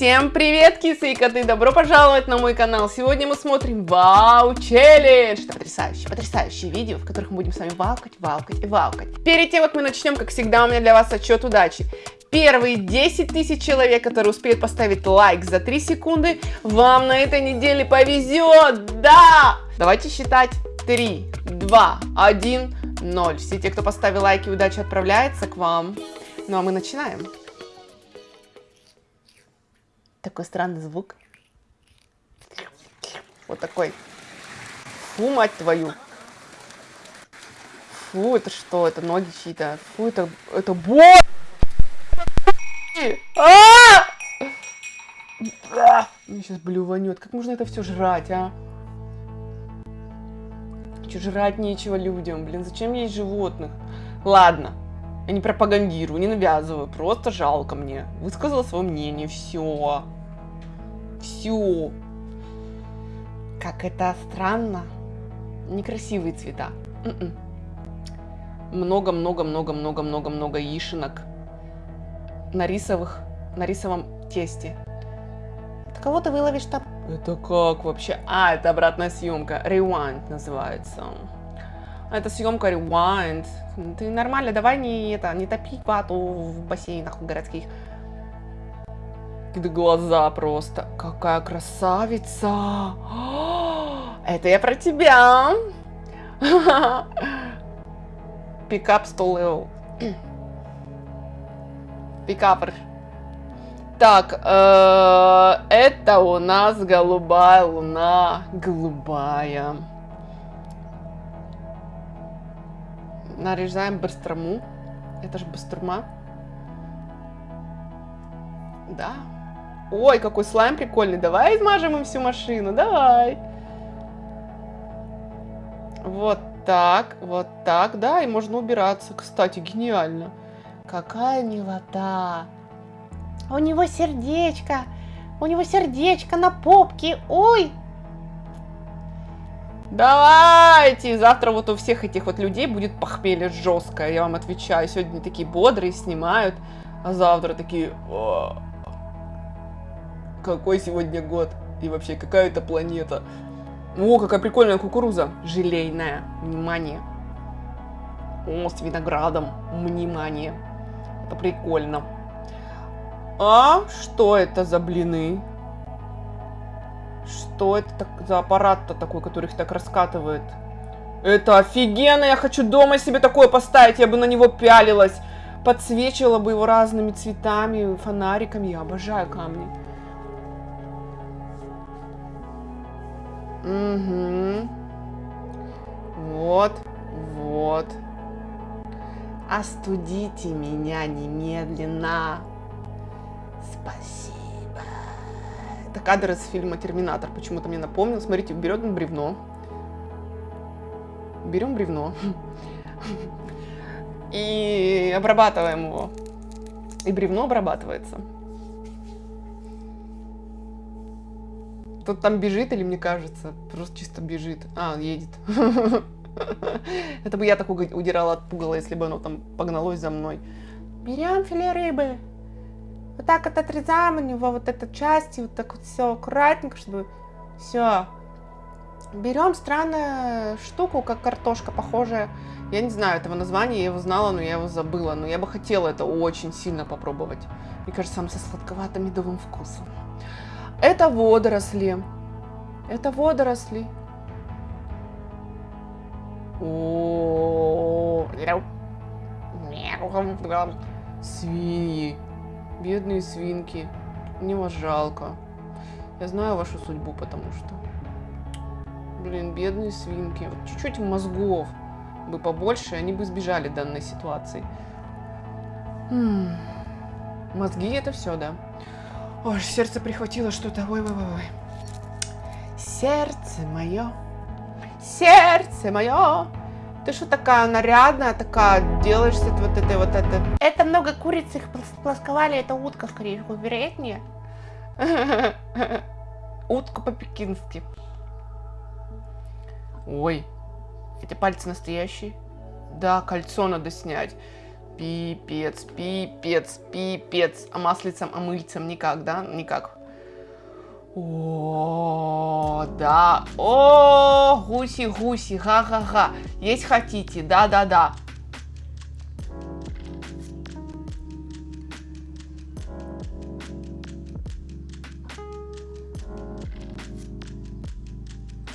Всем привет, кисы и коты! Добро пожаловать на мой канал! Сегодня мы смотрим Вау Челлендж! Это потрясающие, потрясающие видео, в которых мы будем с вами валкать, валкать и валкать. Перед тем, как мы начнем, как всегда, у меня для вас отчет удачи. Первые 10 тысяч человек, которые успеют поставить лайк за 3 секунды, вам на этой неделе повезет! Да! Давайте считать 3, 2, 1, 0. Все те, кто поставил лайки, удача отправляется к вам. Ну а мы начинаем. Такой странный звук. Вот такой. Фу, мать твою. Фу, это что? Это ноги чьи-то. Фу, это... Это бо... А! Мне сейчас блюванет. Как можно это все жрать, а? Че, жрать нечего людям, блин, зачем есть животных? Ладно, я не пропагандирую, не навязываю, просто жалко мне. Высказала свое мнение, все. Все. Как это странно. Некрасивые цвета. М-м. Много-много-много-много-много-много яишенок на рисовых, на рисовом тесте. Это кого ты выловишь там? Это как вообще? А, это обратная съемка. Rewind называется. Это съемка Rewind. Ты нормально, давай не это, не топи вату в бассейнах городских. Глаза просто. Какая красавица. Это я про тебя. Пикап 100 level. Пикапер. Так, э, это у нас голубая луна. Голубая. Нарезаем быстрому. Это же быстрома. Да. Ой, какой слайм прикольный. Давай измажем им всю машину. Давай. Вот так, вот так. Да, и можно убираться. Кстати, гениально. Какая милота. У него сердечко. У него сердечко на попке. Ой, Давайте! Завтра вот у всех этих вот людей будет похмелье жесткое, я вам отвечаю. Сегодня такие бодрые снимают, а завтра такие... О, какой сегодня год? И вообще, какая это планета? О, какая прикольная кукуруза. Желейная. Внимание. О, с виноградом. Внимание. Это прикольно. А что это за блины? Что это за аппарат-то такой, который их так раскатывает? Это офигенно! Я хочу дома себе такое поставить. Я бы на него пялилась. Подсвечивала бы его разными цветами, фонариками. Я обожаю камни. Угу. Вот, вот. Остудите меня немедленно. Спасибо. Это кадр из фильма «Терминатор». Почему-то мне напомнил. Смотрите, берем бревно. Берем бревно. И обрабатываем его. И бревно обрабатывается. Тут там бежит или мне кажется? Просто чисто бежит. А, едет. Это бы я так удирала от пугала, если бы оно там погналось за мной. Берем филе рыбы. Вот так вот отрезаем у него вот эту часть, и вот так вот все аккуратненько, чтобы все. Берем странную штуку, как картошка, похожая. Я не знаю этого названия, я его знала, но я его забыла. Но я бы хотела это очень сильно попробовать. Мне кажется, сам со сладковато-медовым вкусом. Это водоросли. Это водоросли. О, свиньи. Бедные свинки. Мне вас жалко. Я знаю вашу судьбу, потому что... Блин, бедные свинки. Чуть-чуть мозгов бы побольше, они бы избежали данной ситуации. М -м. Мозги это все, да. Ой, сердце прихватило что-то. Ой-ой-ой. Сердце мое. Сердце мое. Ты что такая нарядная, такая, делаешься вот этой вот это. Это много куриц, их плосковали, это утка, скорее всего, вероятнее. Утка по-пекински. Ой, эти пальцы настоящие. Да, кольцо надо снять. Пипец, пипец, пипец. А маслицем, а мыльцем никак, да? Никак. О, да. О, гуси-гуси, ха-ха-ха. Есть хотите, да-да-да.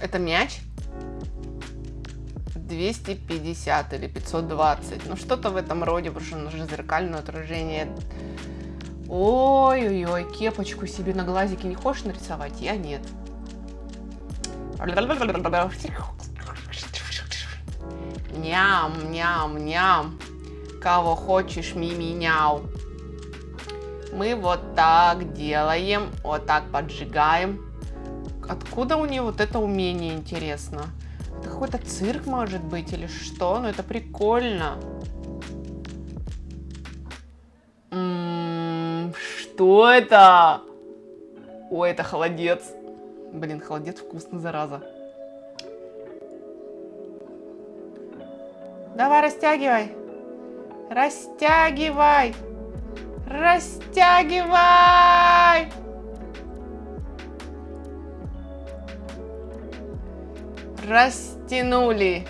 Это мяч? 250 или 520. Ну, что-то в этом роде, потому что нужно зеркальное отражение. Ой-ой-ой, кепочку себе на глазики не хочешь нарисовать? Я нет. Ням, ням, ням. Кого хочешь, мими-няу. Мы вот так делаем, вот так поджигаем. Откуда у нее вот это умение, интересно? Это какой-то цирк, может быть, или что? Ну, это прикольно. Что это? Ой, это холодец. Блин, холодец вкусный, зараза. Давай, растягивай. Растягивай. Растягивай. Растянули.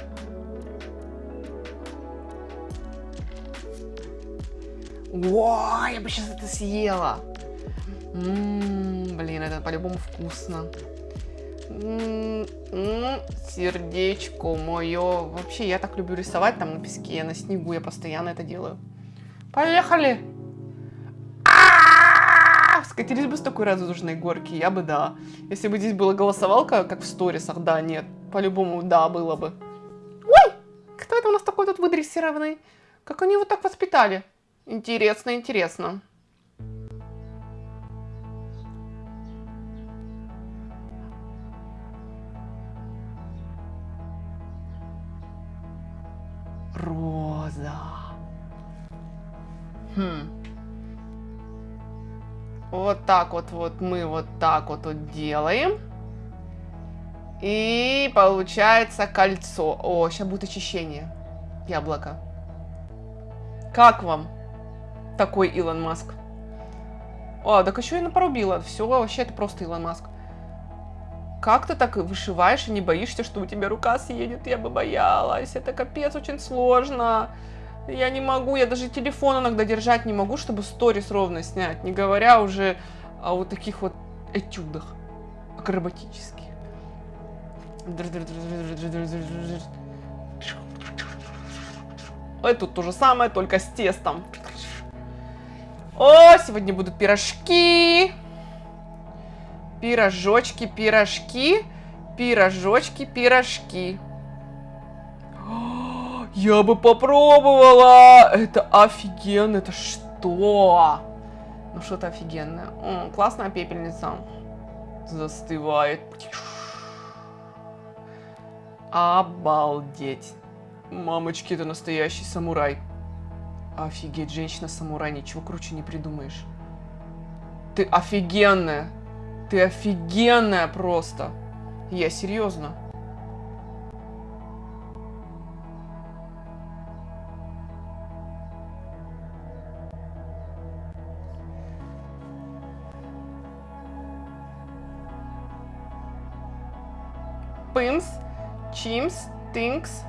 О, я бы сейчас это съела. М -м, блин, это по-любому вкусно. М -м, сердечко мое. Вообще, я так люблю рисовать там на песке, на снегу. Я постоянно это делаю. Поехали! Скатились бы с такой радужной горки, я бы да. Если бы здесь была голосовалка, как в сторисах, да, нет. По-любому, да, было бы. Ой! Кто это у нас такой тут выдрессированный? Как они его так воспитали? Интересно, интересно. Роза. Хм. Вот так вот, вот мы вот так вот, вот делаем. И получается кольцо. О, сейчас будет очищение. Яблоко. Как вам такой Илон Маск? О, так еще и напорубила. Все, вообще это просто Илон Маск. Как ты так вышиваешь и не боишься, что у тебя рука съедет? Я бы боялась. Это капец очень сложно. Я не могу, я даже телефон иногда держать не могу, чтобы сторис ровно снять. Не говоря уже о вот таких вот этюдах акробатических. Ой, тут то же самое, только с тестом. О, сегодня будут пирожки. Пирожочки, пирожки. Пирожочки, пирожки. Я бы попробовала. Это офигенно. Это что? Ну, что-то офигенное. О, классная пепельница. Застывает. Обалдеть. Мамочки, это настоящий самурай. Офигеть, женщина-самурай, ничего круче не придумаешь. Ты офигенная. Ты офигенная просто. Я серьезно. Пымс Чимс, Тинкс.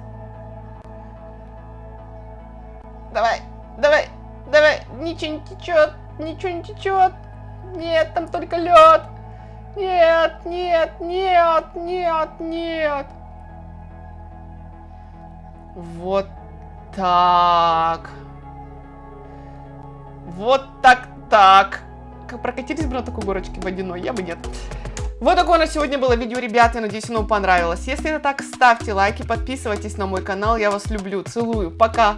Ничего не течет, ничего не течет. Нет, там только лед. Нет, нет, нет, нет, нет. Вот так. Вот так, так. Прокатились бы на такой горочке водяной? Я бы нет. Вот такое на сегодня было видео, ребята. Я надеюсь, оно понравилось. Если это так, ставьте лайки, подписывайтесь на мой канал. Я вас люблю, целую. Пока!